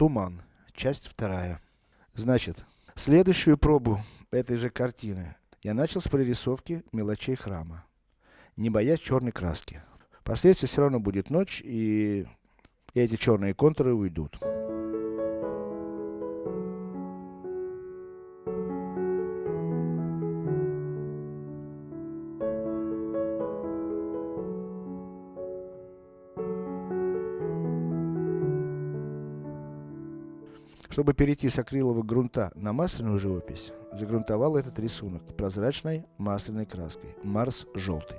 Туман. Часть вторая. Значит, следующую пробу этой же картины я начал с прорисовки мелочей храма, не боясь черной краски. Впоследствии все равно будет ночь, и эти черные контуры уйдут. Чтобы перейти с акрилового грунта на масляную живопись, загрунтовал этот рисунок прозрачной масляной краской Марс желтый.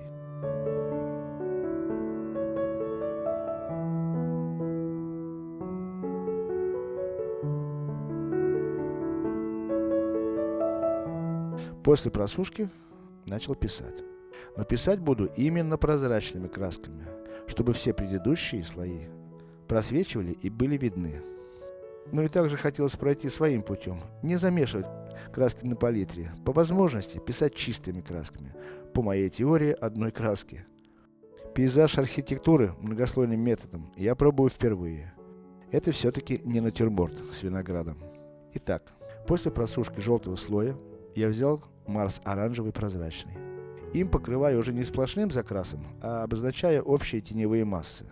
После просушки начал писать. Но писать буду именно прозрачными красками, чтобы все предыдущие слои просвечивали и были видны. Ну и также хотелось пройти своим путем, не замешивать краски на палитре, по возможности писать чистыми красками, по моей теории одной краски. Пейзаж архитектуры многослойным методом я пробую впервые. Это все-таки не натюрморт с виноградом. Итак, после просушки желтого слоя, я взял Марс оранжевый прозрачный. Им покрываю уже не сплошным закрасом, а обозначая общие теневые массы.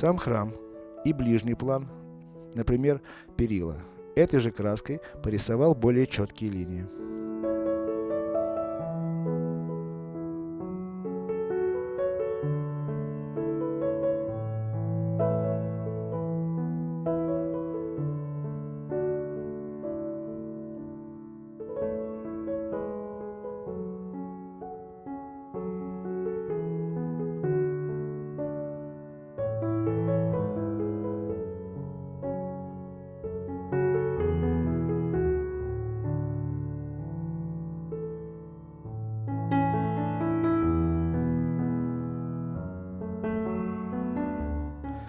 Сам храм и ближний план, например, перила, этой же краской порисовал более четкие линии.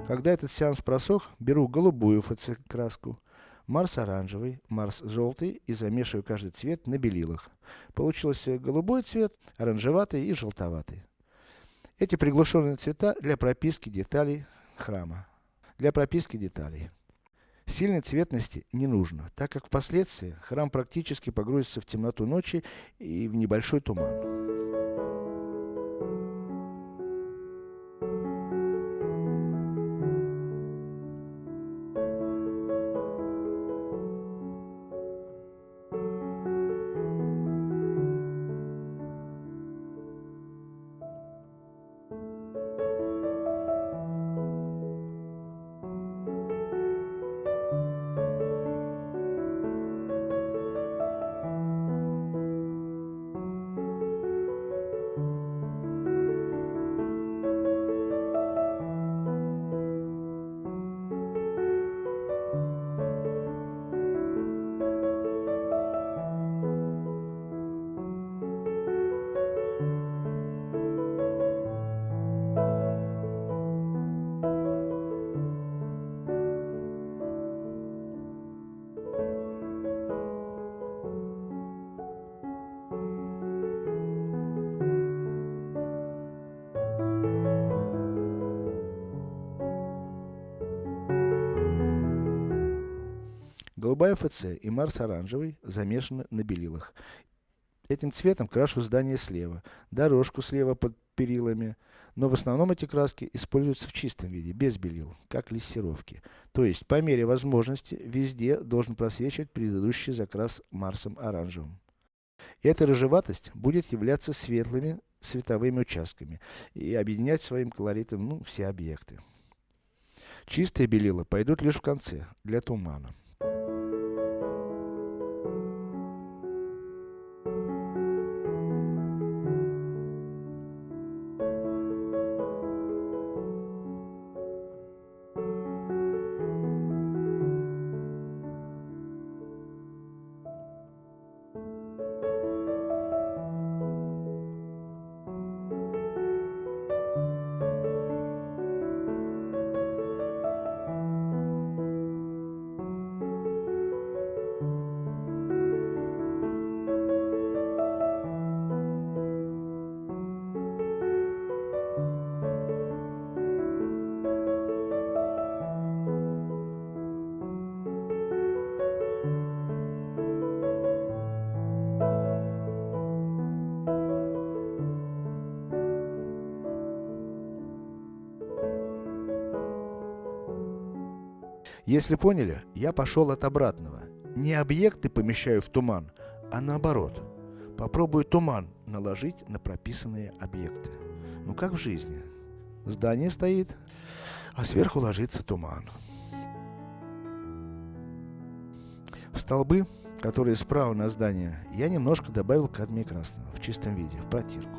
Когда этот сеанс просох, беру голубую ФЦ краску, Марс оранжевый, Марс желтый и замешиваю каждый цвет на белилах. Получился голубой цвет, оранжеватый и желтоватый. Эти приглушенные цвета для прописки деталей храма. Для прописки деталей. Сильной цветности не нужно, так как впоследствии храм практически погрузится в темноту ночи и в небольшой туман. Голубая ФЦ и Марс оранжевый замешаны на белилах. Этим цветом крашу здание слева, дорожку слева под перилами, но в основном эти краски используются в чистом виде, без белил, как лессировки. То есть, по мере возможности, везде должен просвечивать предыдущий закрас Марсом оранжевым. Эта рыжеватость будет являться светлыми световыми участками и объединять своим колоритом ну, все объекты. Чистые белила пойдут лишь в конце, для тумана. Если поняли, я пошел от обратного. Не объекты помещаю в туман, а наоборот. Попробую туман наложить на прописанные объекты. Ну как в жизни. Здание стоит, а сверху ложится туман. В столбы, которые справа на здание, я немножко добавил кадмия красного в чистом виде, в протирку.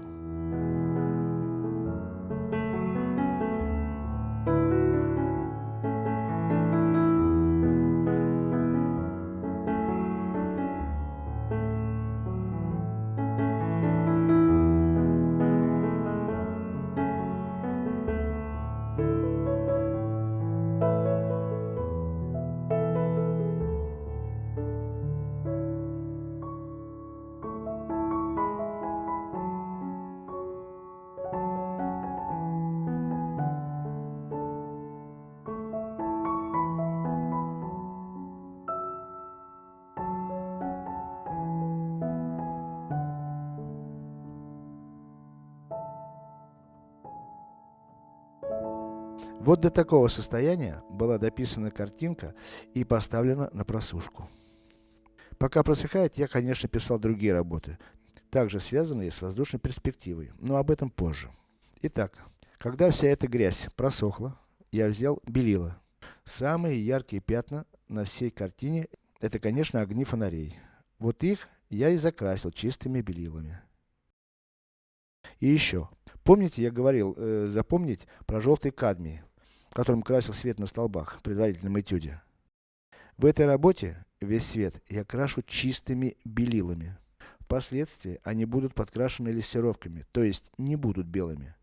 Вот до такого состояния была дописана картинка и поставлена на просушку. Пока просыхает, я, конечно, писал другие работы, также связанные с воздушной перспективой, но об этом позже. Итак, когда вся эта грязь просохла, я взял белила. Самые яркие пятна на всей картине, это, конечно, огни фонарей. Вот их я и закрасил чистыми белилами. И еще. Помните, я говорил, э, запомнить про желтый кадмий которым красил свет на столбах в предварительном этюде. В этой работе весь свет я крашу чистыми белилами. Впоследствии они будут подкрашены лессировками, то есть не будут белыми.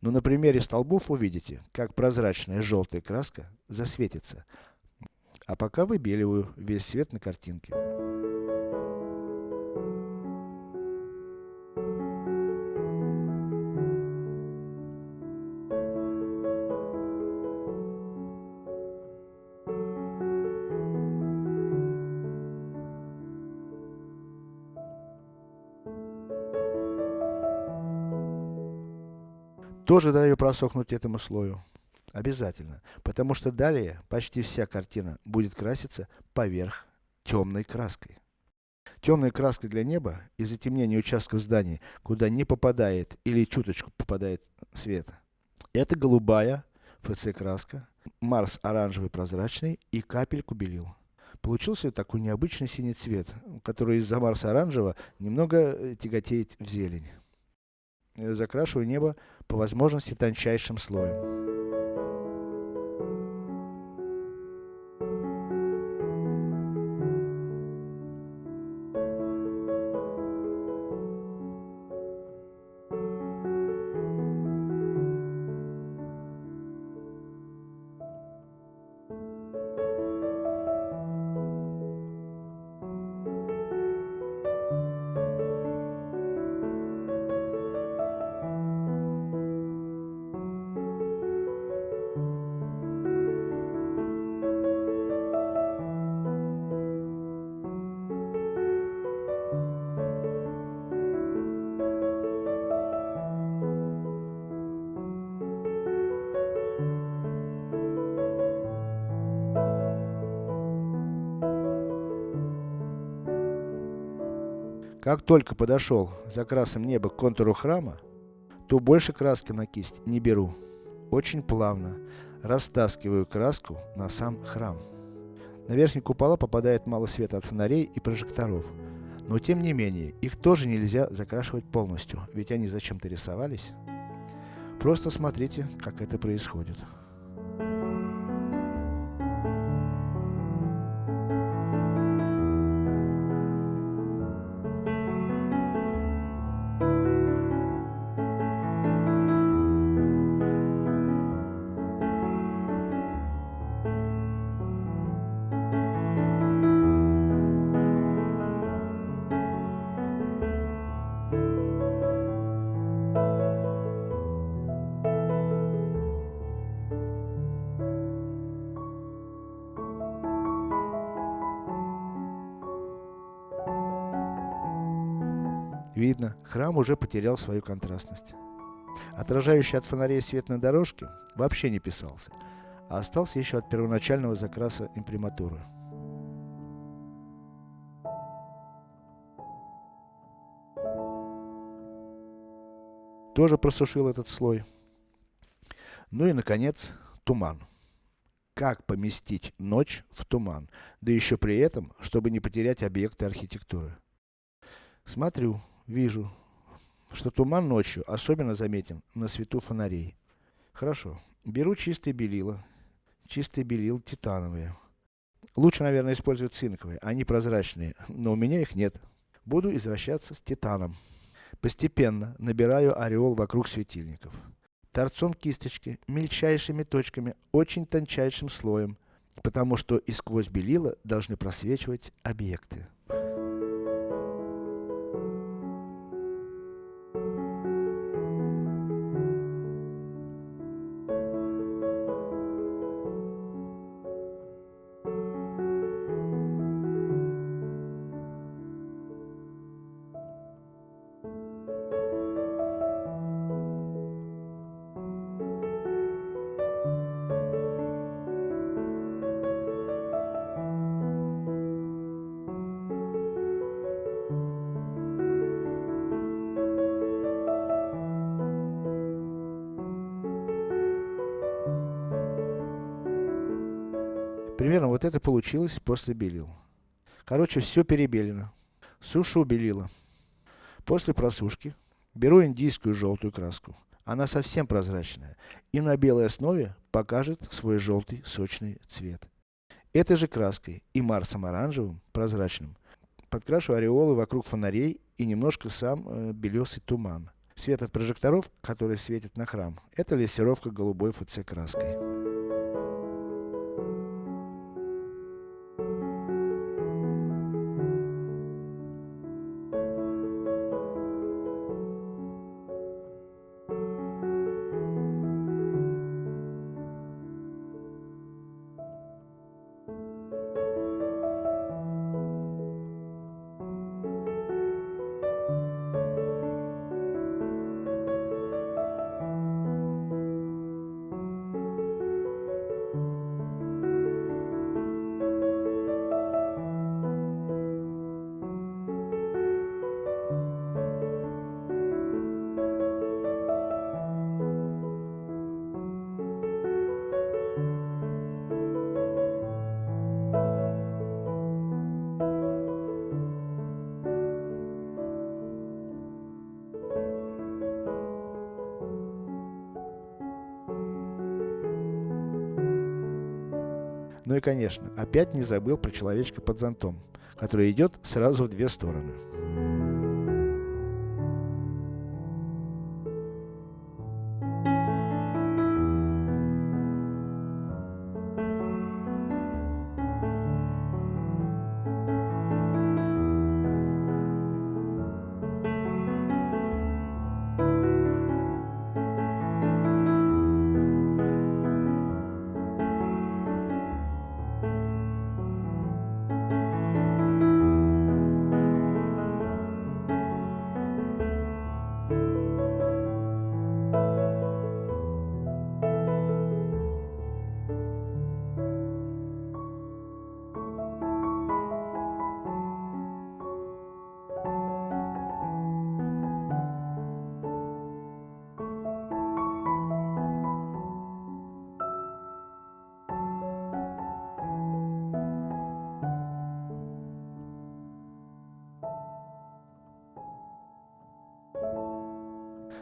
Но на примере столбов увидите, как прозрачная желтая краска засветится. А пока выбеливаю весь свет на картинке. Тоже даю просохнуть этому слою. Обязательно. Потому что далее почти вся картина будет краситься поверх темной краской. Темной краской для неба и затемнения участков зданий, куда не попадает или чуточку попадает свет. Это голубая ФЦ краска, Марс оранжевый прозрачный и капельку белил. Получился такой необычный синий цвет, который из-за Марса оранжевого немного тяготеет в зелень. Закрашиваю небо по возможности тончайшим слоем. Как только подошел за красным неба к контуру храма, то больше краски на кисть не беру. Очень плавно растаскиваю краску на сам храм. На верхние купола попадает мало света от фонарей и прожекторов. Но тем не менее, их тоже нельзя закрашивать полностью, ведь они зачем-то рисовались. Просто смотрите, как это происходит. Видно, храм уже потерял свою контрастность. Отражающий от фонарей свет на дорожке вообще не писался, а остался еще от первоначального закраса имприматуры. Тоже просушил этот слой. Ну и наконец, туман. Как поместить ночь в туман, да еще при этом, чтобы не потерять объекты архитектуры. Смотрю, Вижу, что туман ночью особенно заметен на свету фонарей. Хорошо. Беру чистые белила. Чистые белил титановые. Лучше, наверное, использовать цинковые, они прозрачные, но у меня их нет. Буду извращаться с титаном. Постепенно набираю ореол вокруг светильников. Торцом кисточки, мельчайшими точками, очень тончайшим слоем, потому что и сквозь белила должны просвечивать объекты. Примерно вот это получилось после белил. Короче, все перебелено. Сушу белила. После просушки, беру индийскую желтую краску. Она совсем прозрачная и на белой основе покажет свой желтый сочный цвет. Этой же краской и марсом оранжевым, прозрачным, подкрашу ореолы вокруг фонарей и немножко сам э, белесый туман. Свет от прожекторов, который светит на храм, это лессировка голубой ФЦ краской. Ну и конечно, опять не забыл про человечка под зонтом, который идет сразу в две стороны.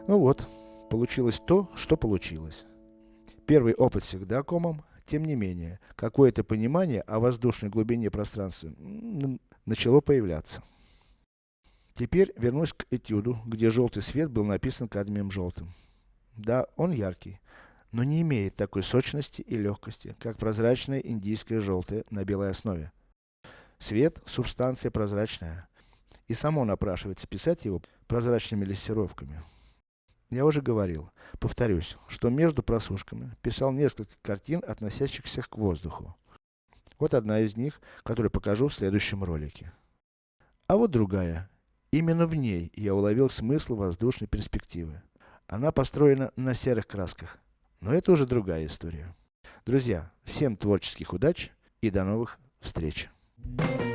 Ну вот, получилось то, что получилось. Первый опыт всегда комом, тем не менее, какое-то понимание о воздушной глубине пространства начало появляться. Теперь вернусь к этюду, где желтый свет был написан кадмием желтым. Да, он яркий, но не имеет такой сочности и легкости, как прозрачное индийское желтое на белой основе. Свет – субстанция прозрачная, и само напрашивается писать его прозрачными лессировками. Я уже говорил, повторюсь, что между просушками писал несколько картин, относящихся к воздуху. Вот одна из них, которую покажу в следующем ролике. А вот другая. Именно в ней я уловил смысл воздушной перспективы. Она построена на серых красках. Но это уже другая история. Друзья, всем творческих удач и до новых встреч! Thank you.